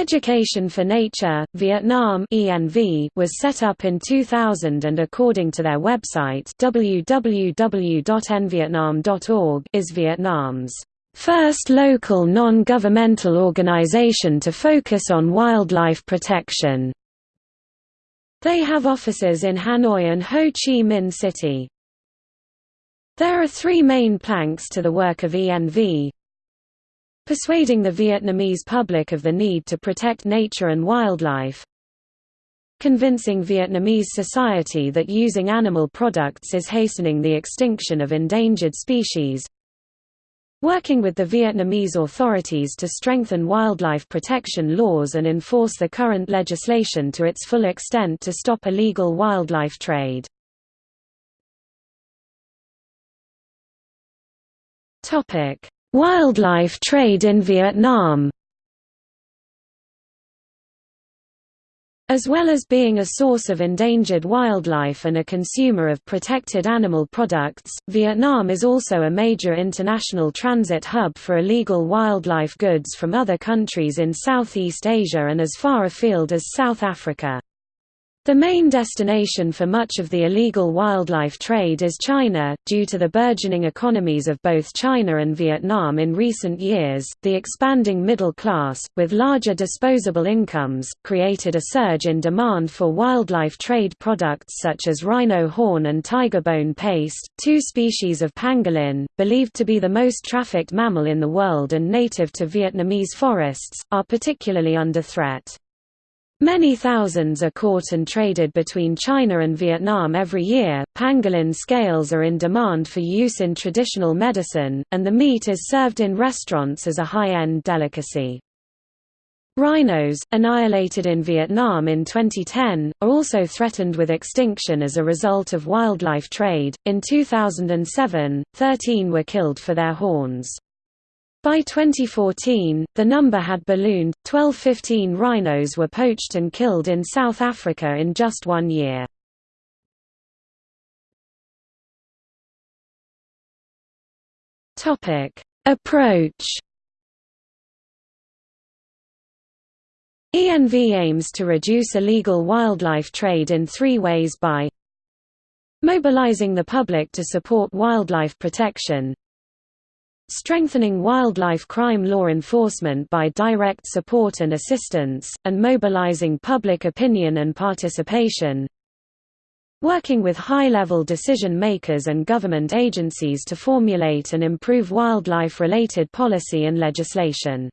Education for Nature, Vietnam was set up in 2000 and according to their website www.envietnam.org is Vietnam's first local non-governmental organization to focus on wildlife protection. They have offices in Hanoi and Ho Chi Minh City. There are three main planks to the work of ENV. Persuading the Vietnamese public of the need to protect nature and wildlife. Convincing Vietnamese society that using animal products is hastening the extinction of endangered species. Working with the Vietnamese authorities to strengthen wildlife protection laws and enforce the current legislation to its full extent to stop illegal wildlife trade. Wildlife trade in Vietnam As well as being a source of endangered wildlife and a consumer of protected animal products, Vietnam is also a major international transit hub for illegal wildlife goods from other countries in Southeast Asia and as far afield as South Africa. The main destination for much of the illegal wildlife trade is China. Due to the burgeoning economies of both China and Vietnam in recent years, the expanding middle class, with larger disposable incomes, created a surge in demand for wildlife trade products such as rhino horn and tiger bone paste, two species of pangolin, believed to be the most trafficked mammal in the world and native to Vietnamese forests, are particularly under threat. Many thousands are caught and traded between China and Vietnam every year. Pangolin scales are in demand for use in traditional medicine, and the meat is served in restaurants as a high-end delicacy. Rhinos, annihilated in Vietnam in 2010, are also threatened with extinction as a result of wildlife trade. In 2007, 13 were killed for their horns. By 2014, the number had ballooned, 12–15 rhinos were poached and killed in South Africa in just one year. Topic: Approach ENV aims to reduce illegal wildlife trade in three ways by mobilizing the public to support wildlife protection, strengthening wildlife crime law enforcement by direct support and assistance, and mobilizing public opinion and participation, working with high-level decision-makers and government agencies to formulate and improve wildlife-related policy and legislation.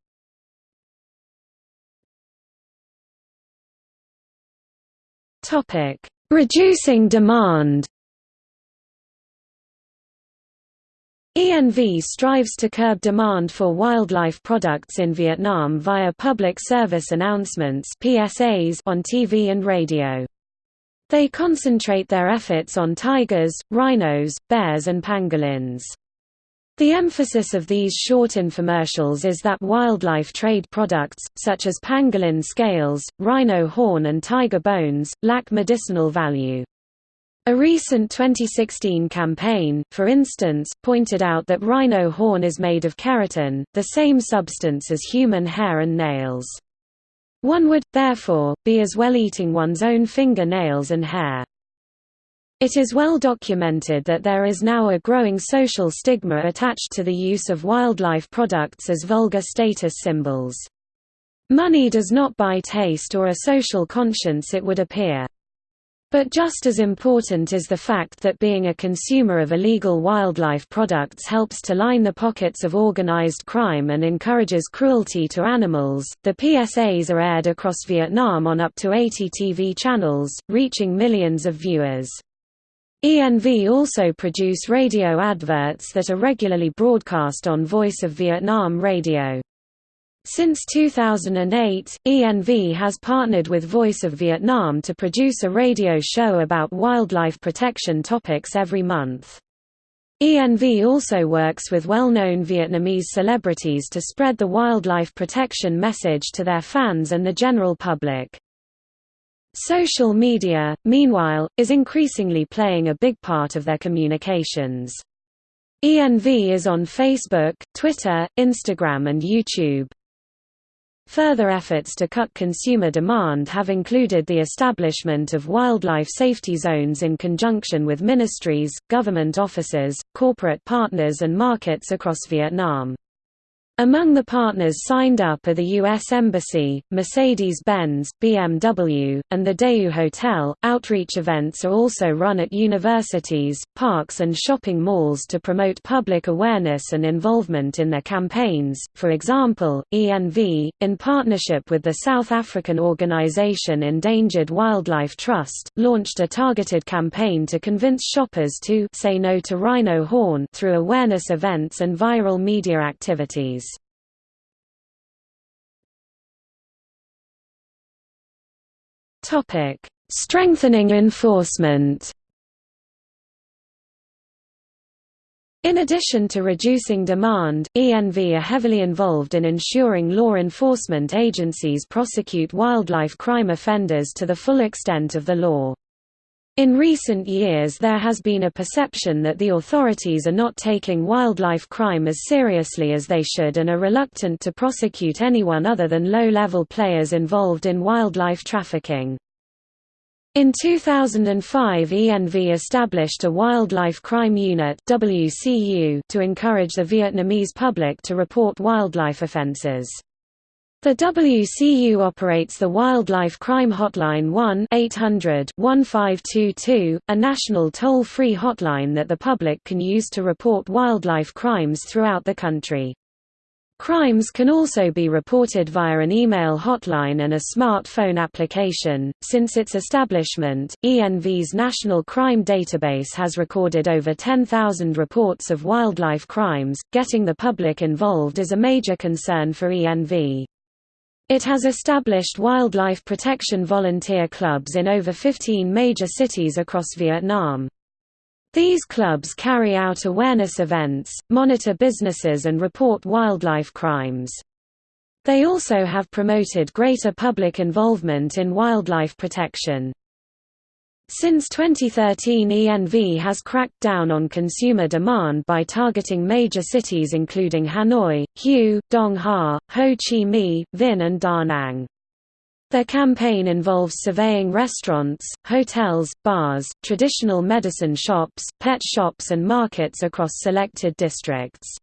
Reducing demand ENV strives to curb demand for wildlife products in Vietnam via public service announcements PSAs on TV and radio. They concentrate their efforts on tigers, rhinos, bears and pangolins. The emphasis of these short infomercials is that wildlife trade products, such as pangolin scales, rhino horn and tiger bones, lack medicinal value. A recent 2016 campaign, for instance, pointed out that rhino horn is made of keratin, the same substance as human hair and nails. One would, therefore, be as well eating one's own finger nails and hair. It is well documented that there is now a growing social stigma attached to the use of wildlife products as vulgar status symbols. Money does not buy taste or a social conscience it would appear. But just as important is the fact that being a consumer of illegal wildlife products helps to line the pockets of organized crime and encourages cruelty to animals. The PSAs are aired across Vietnam on up to 80 TV channels, reaching millions of viewers. ENV also produce radio adverts that are regularly broadcast on Voice of Vietnam radio. Since 2008, ENV has partnered with Voice of Vietnam to produce a radio show about wildlife protection topics every month. ENV also works with well-known Vietnamese celebrities to spread the wildlife protection message to their fans and the general public. Social media, meanwhile, is increasingly playing a big part of their communications. ENV is on Facebook, Twitter, Instagram and YouTube. Further efforts to cut consumer demand have included the establishment of wildlife safety zones in conjunction with ministries, government offices, corporate partners and markets across Vietnam. Among the partners signed up are the U.S. Embassy, Mercedes-Benz, BMW, and the Daewoo Hotel. Outreach events are also run at universities, parks, and shopping malls to promote public awareness and involvement in their campaigns. For example, ENV, in partnership with the South African organization Endangered Wildlife Trust, launched a targeted campaign to convince shoppers to say no to rhino horn through awareness events and viral media activities. Topic: Strengthening enforcement. In addition to reducing demand, ENV are heavily involved in ensuring law enforcement agencies prosecute wildlife crime offenders to the full extent of the law. In recent years there has been a perception that the authorities are not taking wildlife crime as seriously as they should and are reluctant to prosecute anyone other than low-level players involved in wildlife trafficking. In 2005 ENV established a Wildlife Crime Unit to encourage the Vietnamese public to report wildlife offences. The WCU operates the Wildlife Crime Hotline 1-800-1522, a national toll-free hotline that the public can use to report wildlife crimes throughout the country. Crimes can also be reported via an email hotline and a smartphone application. Since its establishment, ENV's National Crime Database has recorded over 10,000 reports of wildlife crimes. Getting the public involved is a major concern for ENV. It has established wildlife protection volunteer clubs in over 15 major cities across Vietnam. These clubs carry out awareness events, monitor businesses and report wildlife crimes. They also have promoted greater public involvement in wildlife protection. Since 2013 ENV has cracked down on consumer demand by targeting major cities including Hanoi, Hue, Dong Ha, Ho Chi Minh, Vinh and Da Nang. Their campaign involves surveying restaurants, hotels, bars, traditional medicine shops, pet shops and markets across selected districts.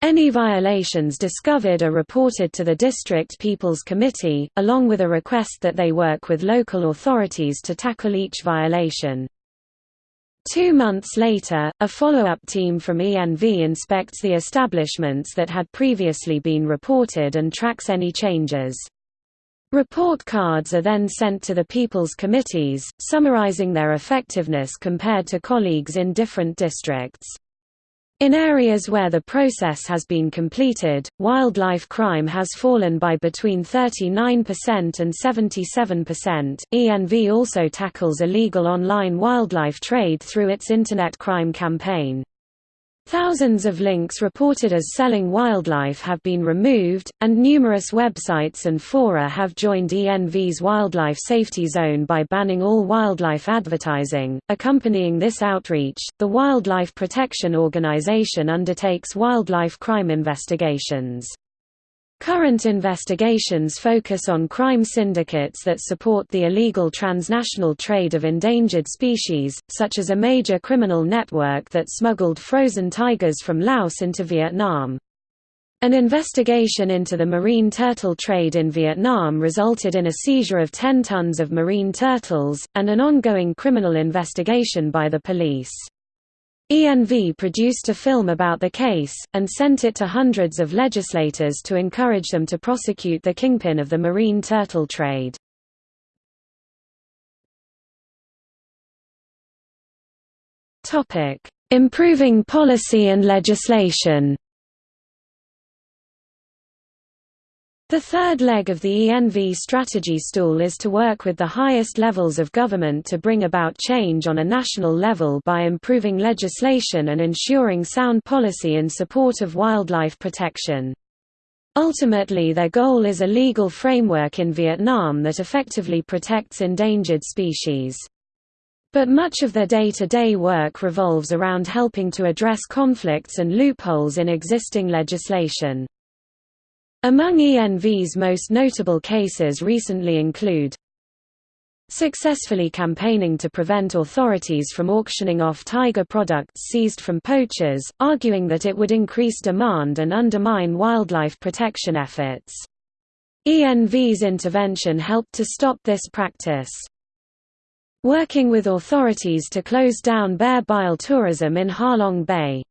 Any violations discovered are reported to the District People's Committee, along with a request that they work with local authorities to tackle each violation. Two months later, a follow-up team from ENV inspects the establishments that had previously been reported and tracks any changes. Report cards are then sent to the People's Committees, summarizing their effectiveness compared to colleagues in different districts. In areas where the process has been completed, wildlife crime has fallen by between 39% and 77%. ENV also tackles illegal online wildlife trade through its Internet crime campaign. Thousands of links reported as selling wildlife have been removed, and numerous websites and fora have joined ENV's Wildlife Safety Zone by banning all wildlife advertising. Accompanying this outreach, the Wildlife Protection Organization undertakes wildlife crime investigations. Current investigations focus on crime syndicates that support the illegal transnational trade of endangered species, such as a major criminal network that smuggled frozen tigers from Laos into Vietnam. An investigation into the marine turtle trade in Vietnam resulted in a seizure of 10 tons of marine turtles, and an ongoing criminal investigation by the police. ENV produced a film about the case, and sent it to hundreds of legislators to encourage them to prosecute the kingpin of the marine turtle trade. Improving policy and legislation The third leg of the ENV strategy stool is to work with the highest levels of government to bring about change on a national level by improving legislation and ensuring sound policy in support of wildlife protection. Ultimately their goal is a legal framework in Vietnam that effectively protects endangered species. But much of their day-to-day -day work revolves around helping to address conflicts and loopholes in existing legislation. Among ENV's most notable cases recently include successfully campaigning to prevent authorities from auctioning off tiger products seized from poachers, arguing that it would increase demand and undermine wildlife protection efforts. ENV's intervention helped to stop this practice. Working with authorities to close down bear bile tourism in Halong Bay.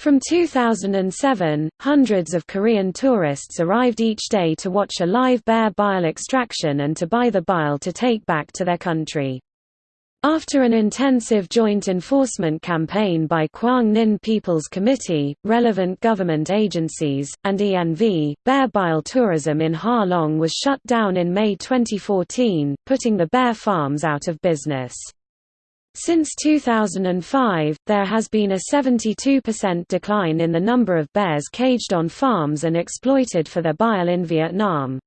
From 2007, hundreds of Korean tourists arrived each day to watch a live bear bile extraction and to buy the bile to take back to their country. After an intensive joint enforcement campaign by Quang Ninh People's Committee, relevant government agencies, and ENV, bear bile tourism in Ha Long was shut down in May 2014, putting the bear farms out of business. Since 2005, there has been a 72% decline in the number of bears caged on farms and exploited for their bile in Vietnam.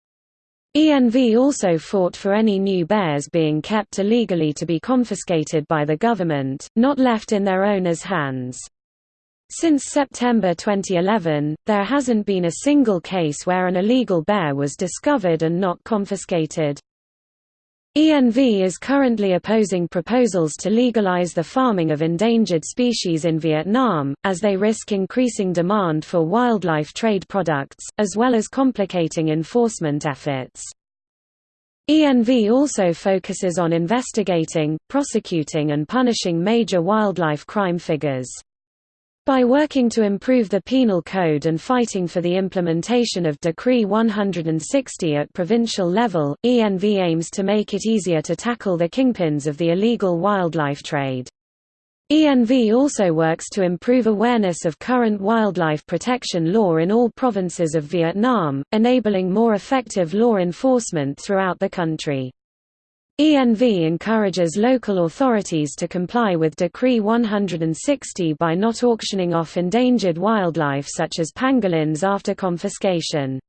ENV also fought for any new bears being kept illegally to be confiscated by the government, not left in their owners' hands. Since September 2011, there hasn't been a single case where an illegal bear was discovered and not confiscated. ENV is currently opposing proposals to legalize the farming of endangered species in Vietnam, as they risk increasing demand for wildlife trade products, as well as complicating enforcement efforts. ENV also focuses on investigating, prosecuting and punishing major wildlife crime figures. By working to improve the penal code and fighting for the implementation of Decree 160 at provincial level, ENV aims to make it easier to tackle the kingpins of the illegal wildlife trade. ENV also works to improve awareness of current wildlife protection law in all provinces of Vietnam, enabling more effective law enforcement throughout the country. ENV encourages local authorities to comply with Decree 160 by not auctioning off endangered wildlife such as pangolins after confiscation.